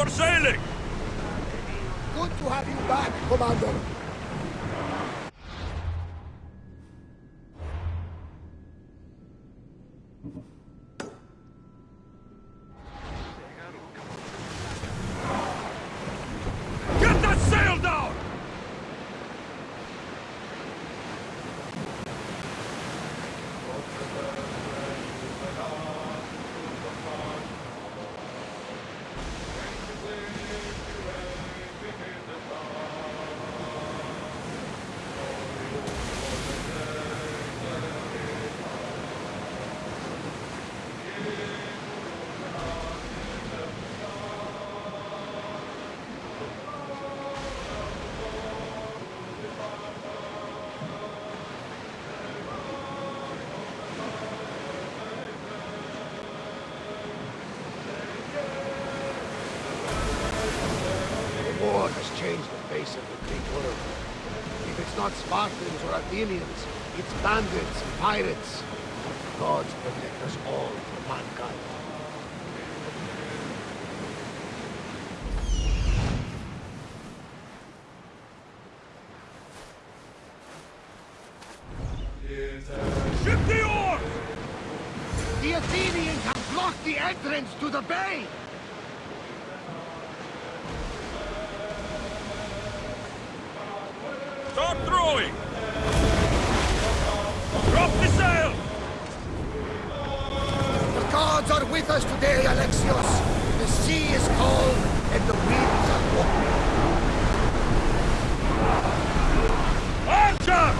For sailing! Good to have you back, Commander. Get that sail down! The war has changed the face of the Greek world. If it's not Spartans or Athenians, it's bandits and pirates. Gods protect us all from mankind. Ship the oars! The Athenians have blocked the entrance to the bay! Start throwing! Drop the sail! The gods are with us today, Alexios! The sea is calm and the winds are warm. Archers!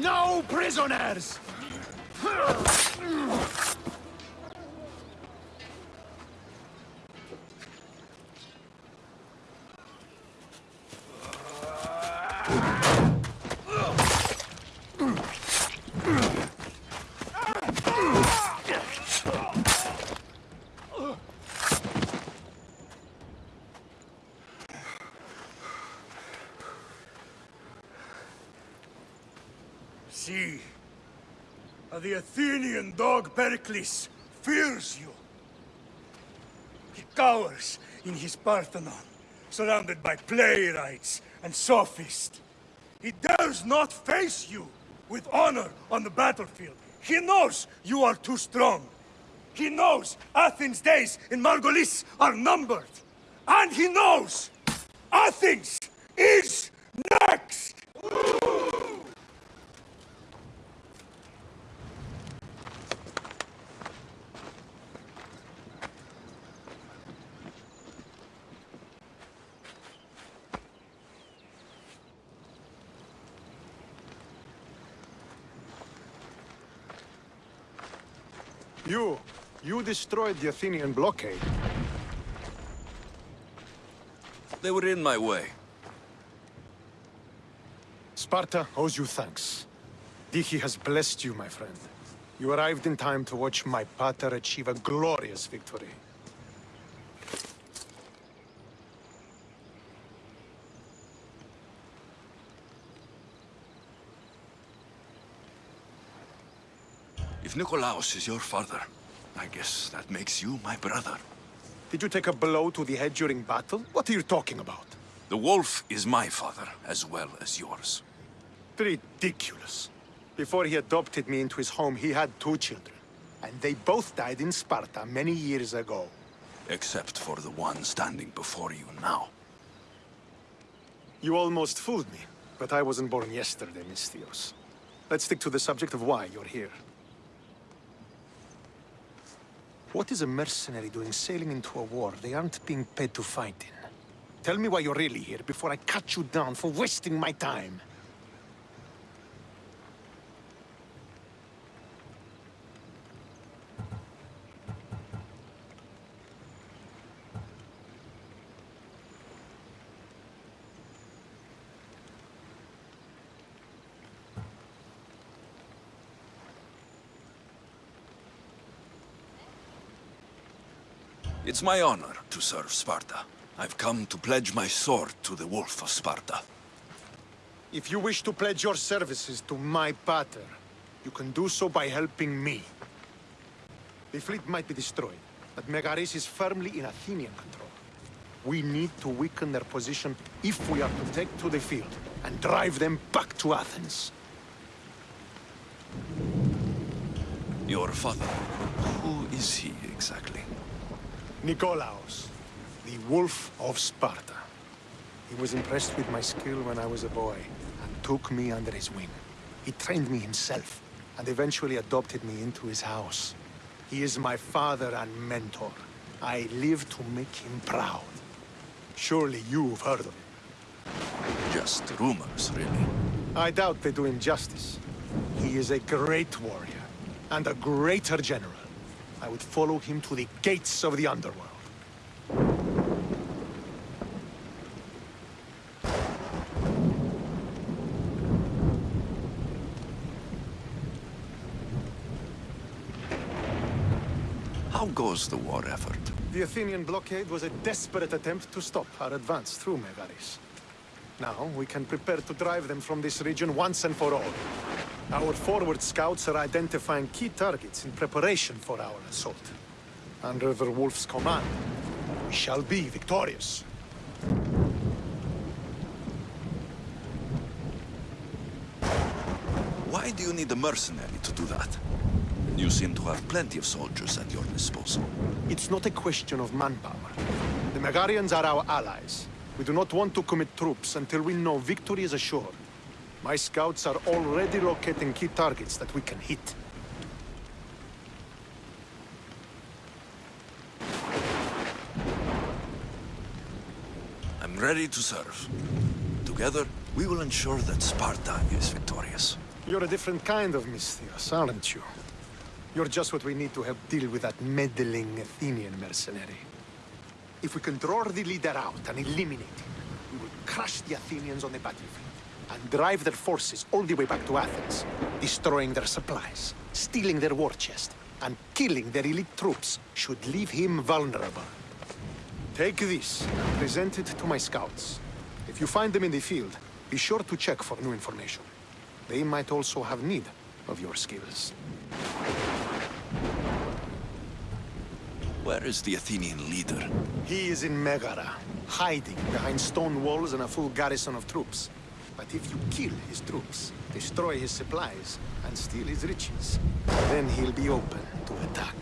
No prisoners! See, the Athenian dog Pericles fears you. He cowers in his Parthenon, surrounded by playwrights and sophists. He dares not face you with honor on the battlefield. He knows you are too strong. He knows Athens' days in Megaris are numbered. And he knows Athens is next! You, you destroyed the Athenian blockade. They were in my way. Sparta owes you thanks. Dihi has blessed you, my friend. You arrived in time to watch my pater achieve a glorious victory. If Nikolaos is your father, I guess that makes you my brother. Did you take a blow to the head during battle? What are you talking about? The wolf is my father, as well as yours. Ridiculous. Before he adopted me into his home, he had two children. And they both died in Sparta many years ago. Except for the one standing before you now. You almost fooled me, but I wasn't born yesterday, Misthios. Let's stick to the subject of why you're here. What is a mercenary doing sailing into a war they aren't being paid to fight in? Tell me why you're really here before I cut you down for wasting my time. It's my honor to serve Sparta. I've come to pledge my sword to the Wolf of Sparta. If you wish to pledge your services to my pater, you can do so by helping me. The fleet might be destroyed, but Megaris is firmly in Athenian control. We need to weaken their position if we are to take to the field and drive them back to Athens. Your father, who is he exactly? Nikolaos, the Wolf of Sparta. He was impressed with my skill when I was a boy, and took me under his wing. He trained me himself, and eventually adopted me into his house. He is my father and mentor. I live to make him proud. Surely you've heard of him. Just rumors, really. I doubt they do him justice. He is a great warrior, and a greater general. I would follow him to the gates of the underworld. How goes the war effort? The Athenian blockade was a desperate attempt to stop our advance through Megaris. Now, we can prepare to drive them from this region once and for all. Our forward scouts are identifying key targets in preparation for our assault. Under the Wolf's command, we shall be victorious. Why do you need a mercenary to do that? You seem to have plenty of soldiers at your disposal. It's not a question of manpower. The Megarians are our allies. We do not want to commit troops until we know victory is assured. My scouts are already locating key targets that we can hit. I'm ready to serve. Together, we will ensure that Sparta is victorious. You're a different kind of Misthios, aren't you? You're just what we need to help deal with that meddling Athenian mercenary. If we can draw the leader out and eliminate him, we will crush the Athenians on the battlefield and drive their forces all the way back to Athens, destroying their supplies, stealing their war chest, and killing their elite troops should leave him vulnerable. Take this and present it to my scouts. If you find them in the field, be sure to check for new information. They might also have need of your skills. Where is the Athenian leader? He is in Megara, hiding behind stone walls and a full garrison of troops. But if you kill his troops, destroy his supplies, and steal his riches, then he'll be open to attack.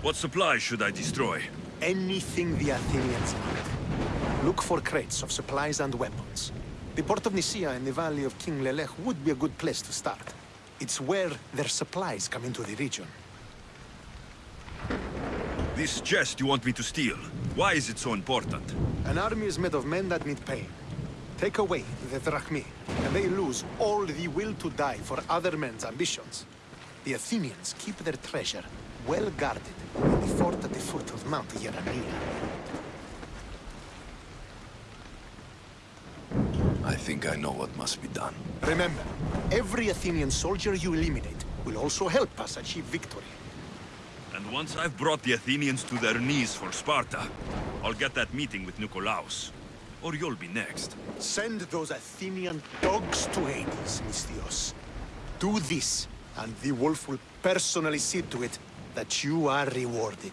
What supplies should I destroy? Anything the Athenians need. Look for crates of supplies and weapons. The port of Nicaea in the valley of King Lelech would be a good place to start. It's where their supplies come into the region. This chest you want me to steal. Why is it so important? An army is made of men that need pain. Take away the drachmae, and they lose all the will to die for other men's ambitions. The Athenians keep their treasure well guarded in the fort at the foot of Mount Gerania. I think I know what must be done. Remember, every Athenian soldier you eliminate will also help us achieve victory. Once I've brought the Athenians to their knees for Sparta, I'll get that meeting with Nikolaos. Or you'll be next. Send those Athenian dogs to Hades, Misthios. Do this, and the wolf will personally see to it that you are rewarded.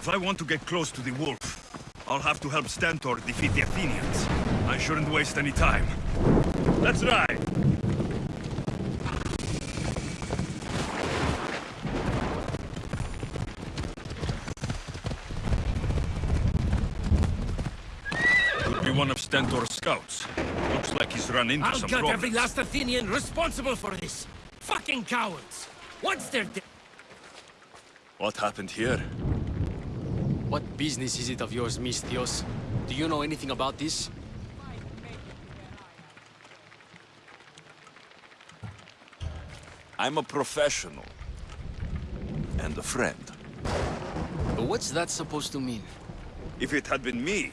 If I want to get close to the wolf, I'll have to help Stentor defeat the Athenians. I shouldn't waste any time. Let's ride! Could be one of Stentor's scouts. Looks like he's run into I'll some get every last Athenian responsible for this! Fucking cowards! What's they're. What happened here? What business is it of yours, Misthios? Do you know anything about this? I'm a professional. And a friend. But what's that supposed to mean? If it had been me,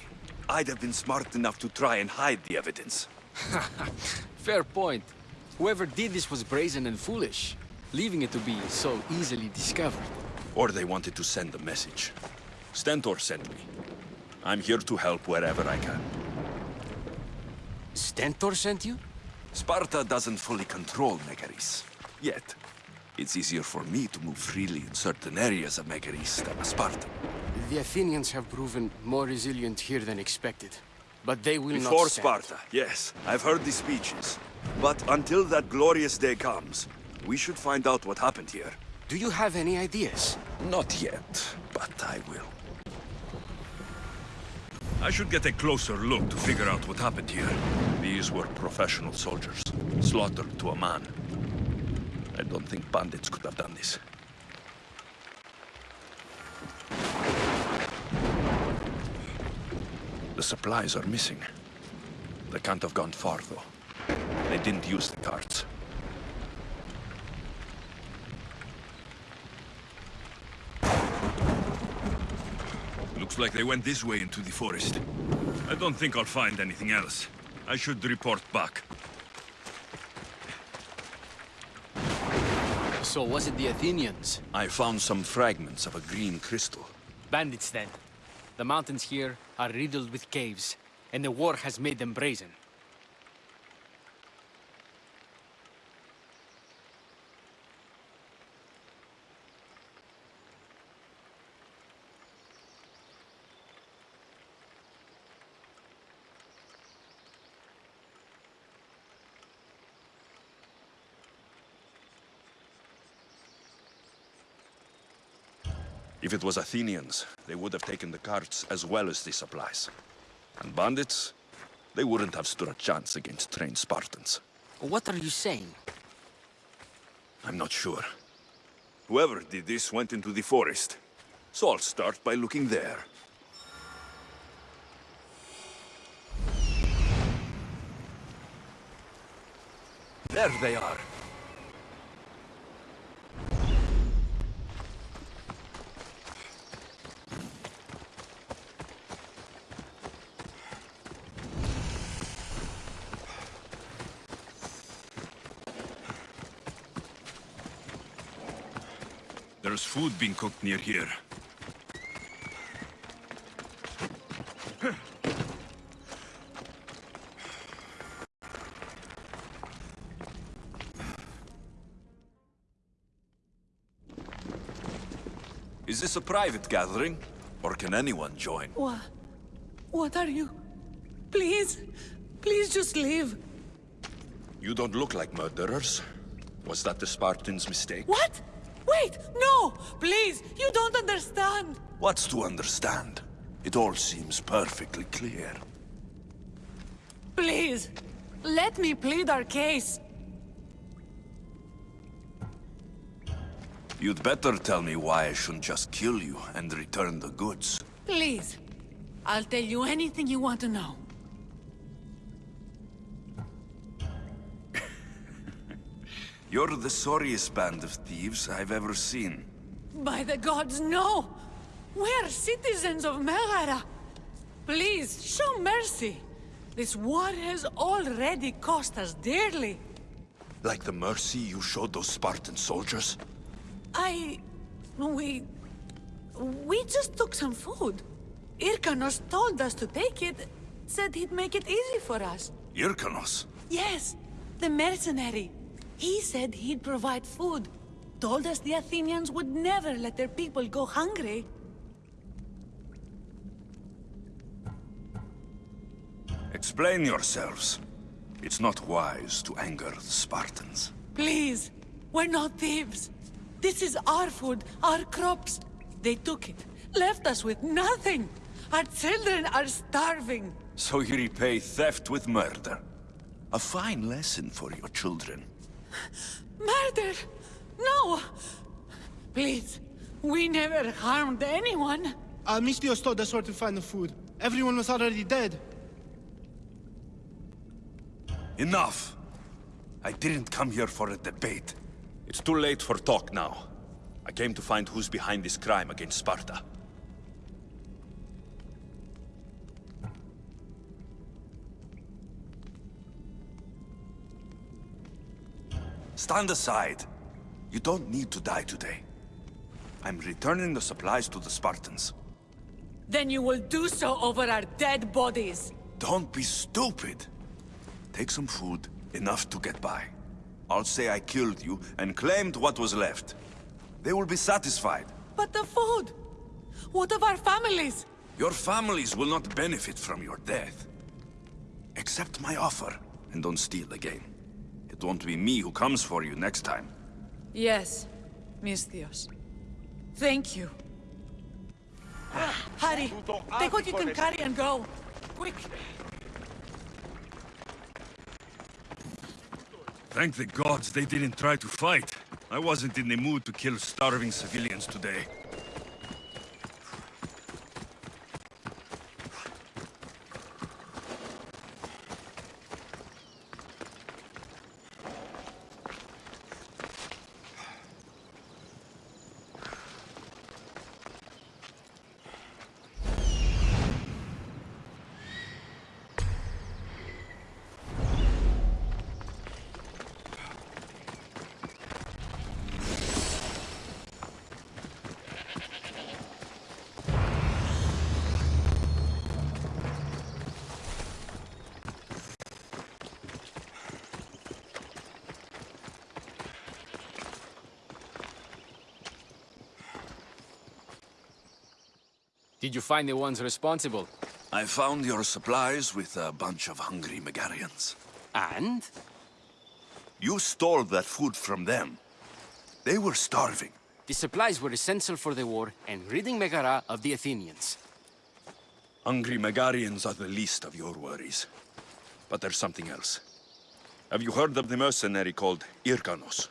I'd have been smart enough to try and hide the evidence. Fair point. Whoever did this was brazen and foolish, leaving it to be so easily discovered. Or they wanted to send a message. Stentor sent me. I'm here to help wherever I can. Stentor sent you? Sparta doesn't fully control Megaris. Yet. It's easier for me to move freely in certain areas of Megaris than a Spartan. The Athenians have proven more resilient here than expected. But they will Before not stand. Sparta, yes. I've heard the speeches. But until that glorious day comes, we should find out what happened here. Do you have any ideas? Not yet, but I will. I should get a closer look to figure out what happened here. These were professional soldiers, slaughtered to a man. I don't think bandits could have done this. The supplies are missing. They can't have gone far, though. They didn't use the carts. Looks like they went this way into the forest. I don't think I'll find anything else. I should report back. So was it the Athenians? I found some fragments of a green crystal. Bandits then. The mountains here are riddled with caves, and the war has made them brazen. If it was Athenians, they would have taken the carts as well as the supplies. And bandits, they wouldn't have stood a chance against trained Spartans. What are you saying? I'm not sure. Whoever did this went into the forest. So I'll start by looking there. There they are. There's food being cooked near here. Is this a private gathering? Or can anyone join? What? What are you? Please, please just leave. You don't look like murderers. Was that the Spartans' mistake? What? Wait, no! Please, you don't understand. What's to understand? It all seems perfectly clear. Please, let me plead our case. You'd better tell me why I shouldn't just kill you and return the goods. Please, I'll tell you anything you want to know. You're the sorriest band of thieves I've ever seen. By the gods, no! We're citizens of Megara. Please, show mercy. This war has already cost us dearly. Like the mercy you showed those Spartan soldiers? I... we... we just took some food. Irkanos told us to take it, said he'd make it easy for us. Irkanos? Yes, the mercenary. He said he'd provide food. Told us the Athenians would never let their people go hungry. Explain yourselves. It's not wise to anger the Spartans. Please, we're not thieves. This is our food, our crops. They took it, left us with nothing. Our children are starving. So you repay theft with murder. A fine lesson for your children. Murder! No! Please, we never harmed anyone. Uh, Misthios told us where to find the food. Everyone was already dead. Enough! I didn't come here for a debate. It's too late for talk now. I came to find who's behind this crime against Sparta. Stand aside. You don't need to die today. I'm returning the supplies to the Spartans. Then you will do so over our dead bodies. Don't be stupid. Take some food, enough to get by. I'll say I killed you and claimed what was left. They will be satisfied. But the food! What of our families? Your families will not benefit from your death. Accept my offer, and don't steal again. It won't be me who comes for you next time. Yes, Misthios. Thank you. Ah, Hurry, take what you can carry and go. Quick! Thank the gods they didn't try to fight. I wasn't in the mood to kill starving civilians today. Did you find the ones responsible? I found your supplies with a bunch of hungry Megarians. And? You stole that food from them. They were starving. The supplies were essential for the war and ridding Megara of the Athenians. Hungry Megarians are the least of your worries. But there's something else. Have you heard of the mercenary called Irkanos?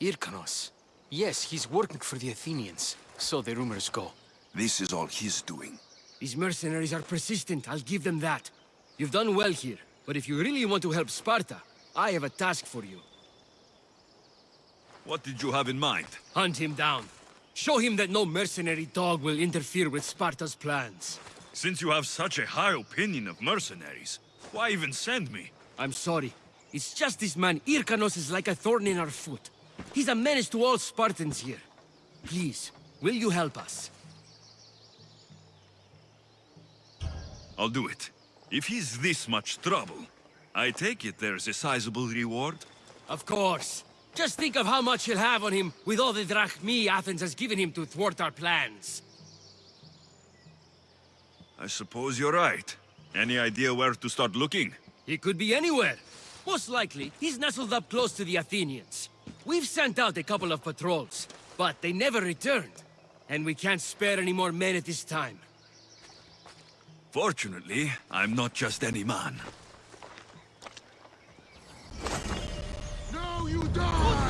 Irkanos. Yes, he's working for the Athenians. So the rumors go. This is all he's doing. These mercenaries are persistent, I'll give them that. You've done well here, but if you really want to help Sparta, I have a task for you. What did you have in mind? Hunt him down. Show him that no mercenary dog will interfere with Sparta's plans. Since you have such a high opinion of mercenaries, why even send me? I'm sorry. It's just this man, Irkanos, is like a thorn in our foot. He's a menace to all Spartans here. Please, will you help us? I'll do it. If he's this much trouble, I take it there's a sizable reward? Of course. Just think of how much he'll have on him with all the drachmae Athens has given him to thwart our plans. I suppose you're right. Any idea where to start looking? He could be anywhere. Most likely, he's nestled up close to the Athenians. We've sent out a couple of patrols, but they never returned. And we can't spare any more men at this time. Fortunately, I'm not just any man. Now you die!